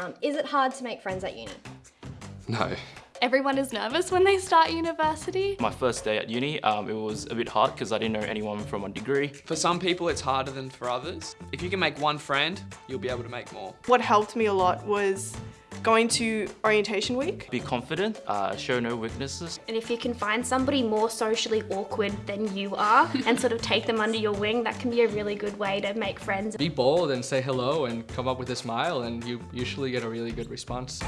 Um, is it hard to make friends at uni? No. Everyone is nervous when they start university. My first day at uni, um, it was a bit hard because I didn't know anyone from my degree. For some people, it's harder than for others. If you can make one friend, you'll be able to make more. What helped me a lot was going to orientation week. Be confident, uh, show no weaknesses. And if you can find somebody more socially awkward than you are and sort of take them under your wing, that can be a really good way to make friends. Be bold and say hello and come up with a smile and you usually get a really good response.